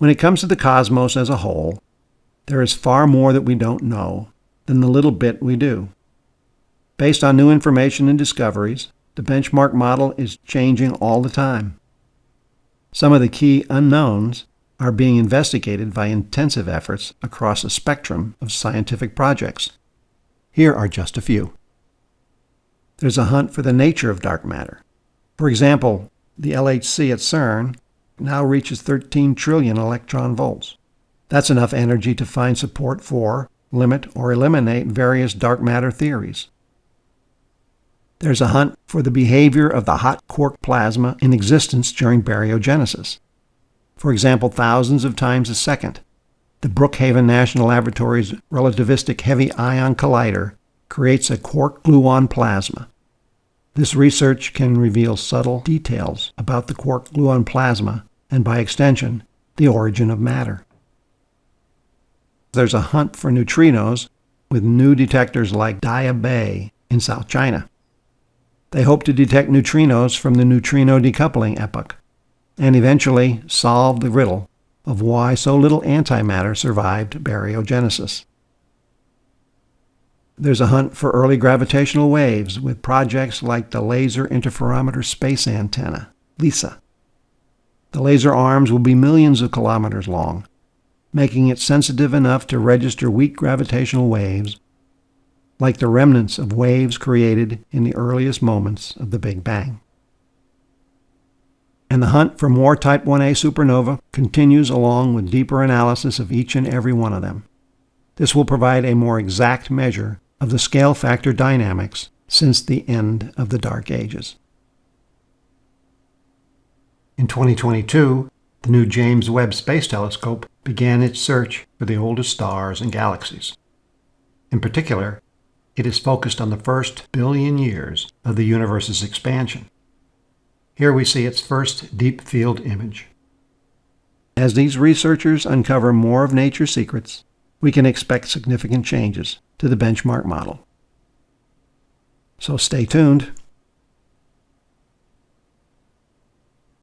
When it comes to the cosmos as a whole, there is far more that we don't know than the little bit we do. Based on new information and discoveries, the benchmark model is changing all the time. Some of the key unknowns are being investigated by intensive efforts across a spectrum of scientific projects. Here are just a few. There's a hunt for the nature of dark matter. For example, the LHC at CERN now reaches 13 trillion electron volts. That's enough energy to find support for, limit, or eliminate various dark matter theories. There's a hunt for the behavior of the hot quark plasma in existence during baryogenesis. For example, thousands of times a second, the Brookhaven National Laboratory's relativistic heavy ion collider creates a quark gluon plasma. This research can reveal subtle details about the quark gluon plasma and, by extension, the origin of matter. There's a hunt for neutrinos with new detectors like Daya Bay in South China. They hope to detect neutrinos from the neutrino decoupling epoch and eventually solve the riddle of why so little antimatter survived baryogenesis. There's a hunt for early gravitational waves with projects like the Laser Interferometer Space Antenna, LISA. The laser arms will be millions of kilometers long, making it sensitive enough to register weak gravitational waves like the remnants of waves created in the earliest moments of the Big Bang. And the hunt for more Type 1a supernova continues along with deeper analysis of each and every one of them. This will provide a more exact measure of the scale factor dynamics since the end of the Dark Ages. In 2022, the new James Webb Space Telescope began its search for the oldest stars and galaxies. In particular, it is focused on the first billion years of the universe's expansion. Here we see its first deep field image. As these researchers uncover more of nature's secrets, we can expect significant changes to the benchmark model. So stay tuned.